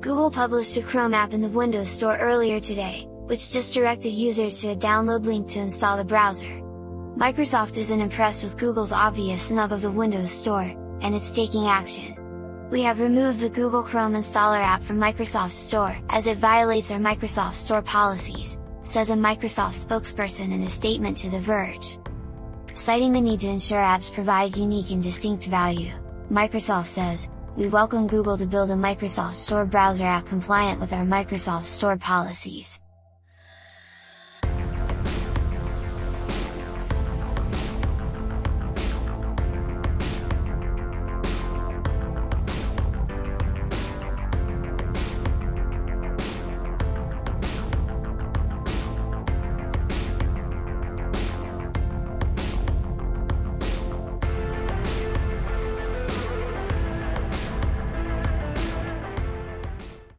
Google published a Chrome app in the Windows Store earlier today, which just directed users to a download link to install the browser. Microsoft isn't impressed with Google's obvious snub of the Windows Store, and it's taking action. We have removed the Google Chrome installer app from Microsoft Store, as it violates our Microsoft Store policies, says a Microsoft spokesperson in a statement to The Verge. Citing the need to ensure apps provide unique and distinct value, Microsoft says, we welcome Google to build a Microsoft Store browser app compliant with our Microsoft Store policies.